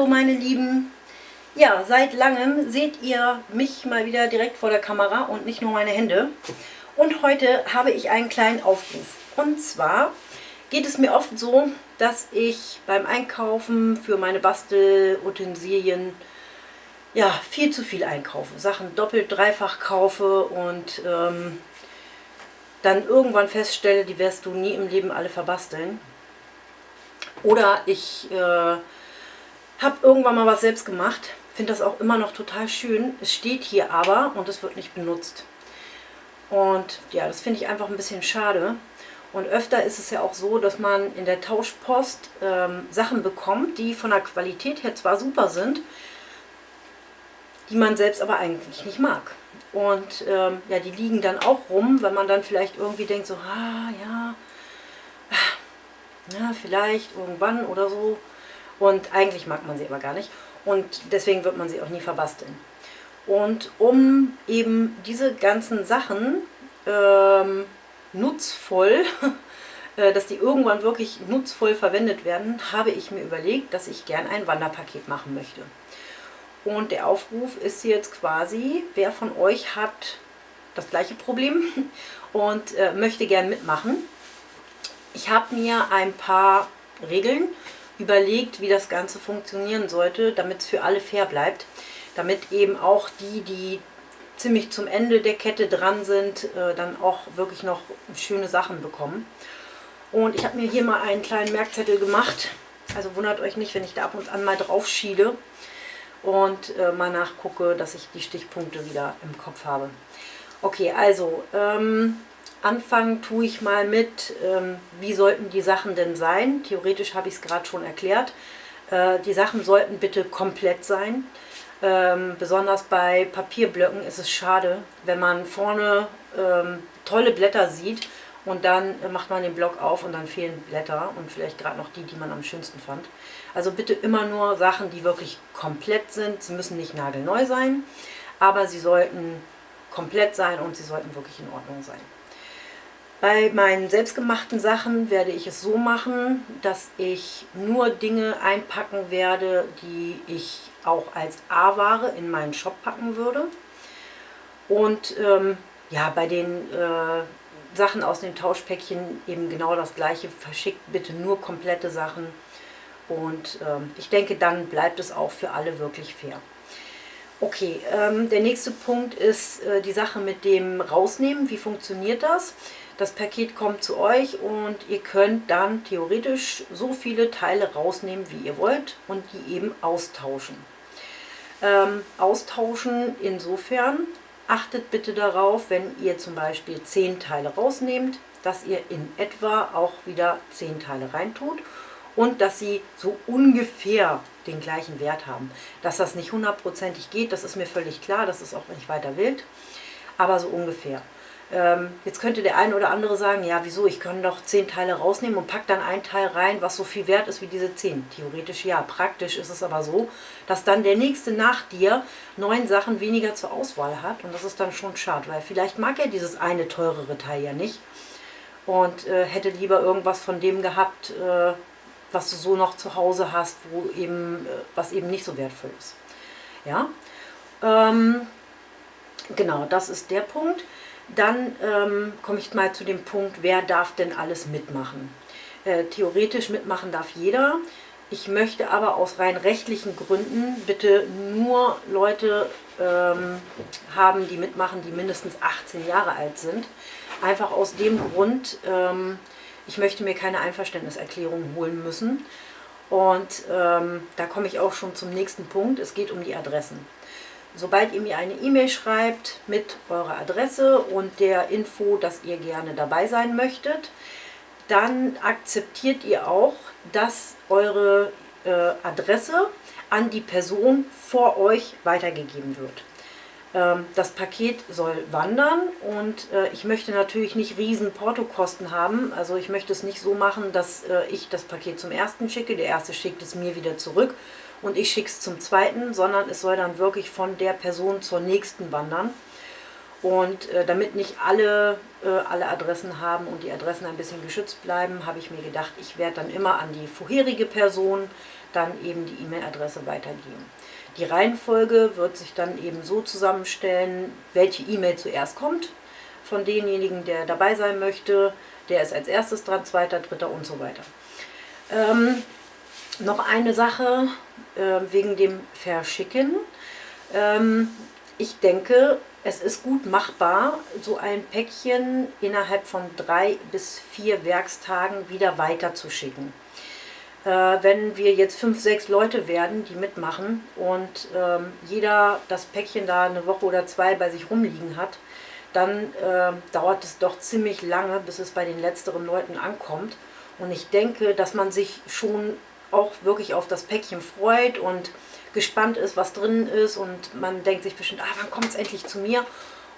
Hallo meine Lieben! Ja, seit langem seht ihr mich mal wieder direkt vor der Kamera und nicht nur meine Hände. Und heute habe ich einen kleinen Aufruf. Und zwar geht es mir oft so, dass ich beim Einkaufen für meine Bastelutensilien ja, viel zu viel einkaufe. Sachen doppelt, dreifach kaufe und ähm, dann irgendwann feststelle, die wirst du nie im Leben alle verbasteln. Oder ich äh, habe irgendwann mal was selbst gemacht. Finde das auch immer noch total schön. Es steht hier aber und es wird nicht benutzt. Und ja, das finde ich einfach ein bisschen schade. Und öfter ist es ja auch so, dass man in der Tauschpost ähm, Sachen bekommt, die von der Qualität her zwar super sind, die man selbst aber eigentlich nicht mag. Und ähm, ja, die liegen dann auch rum, wenn man dann vielleicht irgendwie denkt, so, ah, ja, ja, vielleicht irgendwann oder so. Und eigentlich mag man sie aber gar nicht. Und deswegen wird man sie auch nie verbasteln. Und um eben diese ganzen Sachen ähm, nutzvoll, äh, dass die irgendwann wirklich nutzvoll verwendet werden, habe ich mir überlegt, dass ich gern ein Wanderpaket machen möchte. Und der Aufruf ist jetzt quasi, wer von euch hat das gleiche Problem und äh, möchte gern mitmachen. Ich habe mir ein paar Regeln überlegt, wie das Ganze funktionieren sollte, damit es für alle fair bleibt. Damit eben auch die, die ziemlich zum Ende der Kette dran sind, äh, dann auch wirklich noch schöne Sachen bekommen. Und ich habe mir hier mal einen kleinen Merkzettel gemacht. Also wundert euch nicht, wenn ich da ab und an mal drauf schiele und äh, mal nachgucke, dass ich die Stichpunkte wieder im Kopf habe. Okay, also ähm, anfangen tue ich mal mit, ähm, wie sollten die Sachen denn sein. Theoretisch habe ich es gerade schon erklärt. Äh, die Sachen sollten bitte komplett sein. Ähm, besonders bei Papierblöcken ist es schade, wenn man vorne ähm, tolle Blätter sieht und dann macht man den Block auf und dann fehlen Blätter und vielleicht gerade noch die, die man am schönsten fand. Also bitte immer nur Sachen, die wirklich komplett sind. Sie müssen nicht nagelneu sein, aber sie sollten komplett sein und sie sollten wirklich in Ordnung sein. Bei meinen selbstgemachten Sachen werde ich es so machen, dass ich nur Dinge einpacken werde, die ich auch als A-Ware in meinen Shop packen würde. Und ähm, ja, bei den äh, Sachen aus dem Tauschpäckchen eben genau das gleiche. Verschickt bitte nur komplette Sachen. Und ähm, ich denke, dann bleibt es auch für alle wirklich fair. Okay, ähm, der nächste Punkt ist äh, die Sache mit dem Rausnehmen. Wie funktioniert das? Das Paket kommt zu euch und ihr könnt dann theoretisch so viele Teile rausnehmen, wie ihr wollt und die eben austauschen. Ähm, austauschen insofern, achtet bitte darauf, wenn ihr zum Beispiel 10 Teile rausnehmt, dass ihr in etwa auch wieder 10 Teile reintut und dass sie so ungefähr den gleichen Wert haben. Dass das nicht hundertprozentig geht, das ist mir völlig klar, das ist auch nicht weiter wild, aber so ungefähr. Ähm, jetzt könnte der eine oder andere sagen, ja wieso, ich kann doch zehn Teile rausnehmen und pack dann ein Teil rein, was so viel wert ist wie diese zehn. Theoretisch ja, praktisch ist es aber so, dass dann der nächste nach dir neun Sachen weniger zur Auswahl hat und das ist dann schon schade, weil vielleicht mag er dieses eine teurere Teil ja nicht und äh, hätte lieber irgendwas von dem gehabt, äh, was du so noch zu Hause hast, wo eben, äh, was eben nicht so wertvoll ist. Ja, ähm, genau, das ist der Punkt. Dann ähm, komme ich mal zu dem Punkt, wer darf denn alles mitmachen? Äh, theoretisch mitmachen darf jeder. Ich möchte aber aus rein rechtlichen Gründen bitte nur Leute ähm, haben, die mitmachen, die mindestens 18 Jahre alt sind. Einfach aus dem Grund, ähm, ich möchte mir keine Einverständniserklärung holen müssen. Und ähm, da komme ich auch schon zum nächsten Punkt. Es geht um die Adressen. Sobald ihr mir eine E-Mail schreibt mit eurer Adresse und der Info, dass ihr gerne dabei sein möchtet, dann akzeptiert ihr auch, dass eure äh, Adresse an die Person vor euch weitergegeben wird. Ähm, das Paket soll wandern und äh, ich möchte natürlich nicht riesen Portokosten haben. Also ich möchte es nicht so machen, dass äh, ich das Paket zum ersten schicke, der erste schickt es mir wieder zurück und ich schicke es zum zweiten, sondern es soll dann wirklich von der Person zur nächsten wandern. Und äh, damit nicht alle, äh, alle Adressen haben und die Adressen ein bisschen geschützt bleiben, habe ich mir gedacht, ich werde dann immer an die vorherige Person dann eben die E-Mail-Adresse weitergeben. Die Reihenfolge wird sich dann eben so zusammenstellen, welche E-Mail zuerst kommt von demjenigen, der dabei sein möchte. Der ist als erstes dran, zweiter, dritter und so weiter. Ähm, noch eine Sache äh, wegen dem Verschicken. Ähm, ich denke, es ist gut machbar, so ein Päckchen innerhalb von drei bis vier Werkstagen wieder weiterzuschicken. Äh, wenn wir jetzt fünf, sechs Leute werden, die mitmachen und ähm, jeder das Päckchen da eine Woche oder zwei bei sich rumliegen hat, dann äh, dauert es doch ziemlich lange, bis es bei den letzteren Leuten ankommt. Und ich denke, dass man sich schon auch wirklich auf das Päckchen freut und gespannt ist, was drin ist und man denkt sich bestimmt, ah, wann kommt es endlich zu mir?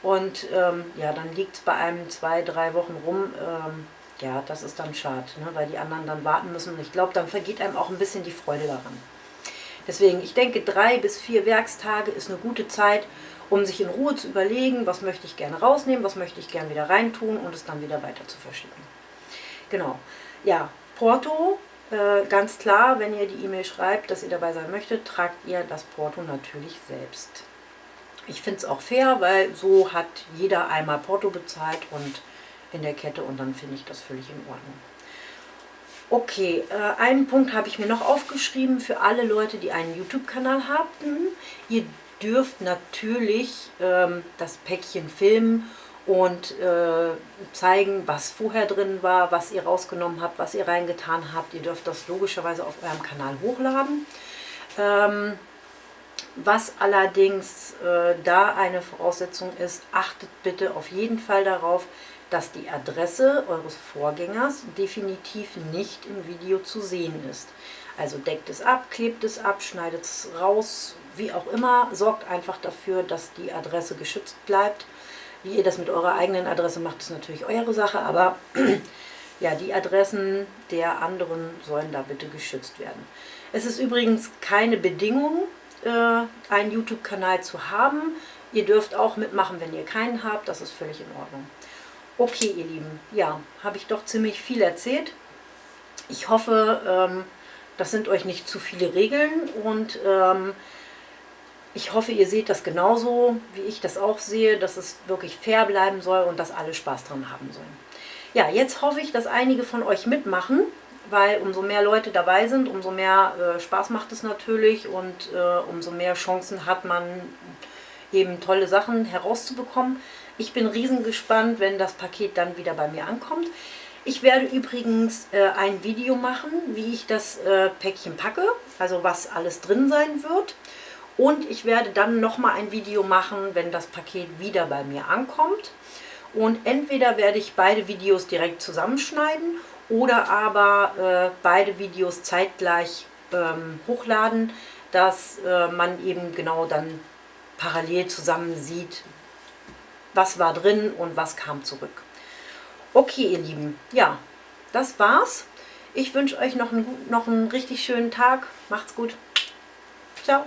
Und ähm, ja, dann liegt es bei einem zwei, drei Wochen rum. Ähm, ja, das ist dann schade, ne, weil die anderen dann warten müssen. Und ich glaube, dann vergeht einem auch ein bisschen die Freude daran. Deswegen, ich denke, drei bis vier Werkstage ist eine gute Zeit, um sich in Ruhe zu überlegen, was möchte ich gerne rausnehmen, was möchte ich gerne wieder reintun und es dann wieder weiter zu verschicken. Genau. Ja, Porto äh, ganz klar, wenn ihr die E-Mail schreibt, dass ihr dabei sein möchtet, tragt ihr das Porto natürlich selbst. Ich finde es auch fair, weil so hat jeder einmal Porto bezahlt und in der Kette und dann finde ich das völlig in Ordnung. Okay, äh, einen Punkt habe ich mir noch aufgeschrieben für alle Leute, die einen YouTube-Kanal haben. Ihr dürft natürlich ähm, das Päckchen filmen und äh, zeigen, was vorher drin war, was ihr rausgenommen habt, was ihr reingetan habt. Ihr dürft das logischerweise auf eurem Kanal hochladen. Ähm, was allerdings äh, da eine Voraussetzung ist, achtet bitte auf jeden Fall darauf, dass die Adresse eures Vorgängers definitiv nicht im Video zu sehen ist. Also deckt es ab, klebt es ab, schneidet es raus, wie auch immer, sorgt einfach dafür, dass die Adresse geschützt bleibt wie ihr das mit eurer eigenen Adresse macht, ist natürlich eure Sache, aber ja, die Adressen der anderen sollen da bitte geschützt werden. Es ist übrigens keine Bedingung, äh, einen YouTube-Kanal zu haben. Ihr dürft auch mitmachen, wenn ihr keinen habt, das ist völlig in Ordnung. Okay, ihr Lieben, ja, habe ich doch ziemlich viel erzählt. Ich hoffe, ähm, das sind euch nicht zu viele Regeln und ähm, ich hoffe, ihr seht das genauso, wie ich das auch sehe, dass es wirklich fair bleiben soll und dass alle Spaß dran haben sollen. Ja, jetzt hoffe ich, dass einige von euch mitmachen, weil umso mehr Leute dabei sind, umso mehr äh, Spaß macht es natürlich und äh, umso mehr Chancen hat man eben tolle Sachen herauszubekommen. Ich bin riesengespannt, wenn das Paket dann wieder bei mir ankommt. Ich werde übrigens äh, ein Video machen, wie ich das äh, Päckchen packe, also was alles drin sein wird. Und ich werde dann nochmal ein Video machen, wenn das Paket wieder bei mir ankommt. Und entweder werde ich beide Videos direkt zusammenschneiden oder aber äh, beide Videos zeitgleich ähm, hochladen, dass äh, man eben genau dann parallel zusammen sieht, was war drin und was kam zurück. Okay, ihr Lieben, ja, das war's. Ich wünsche euch noch einen, noch einen richtig schönen Tag. Macht's gut. Ciao.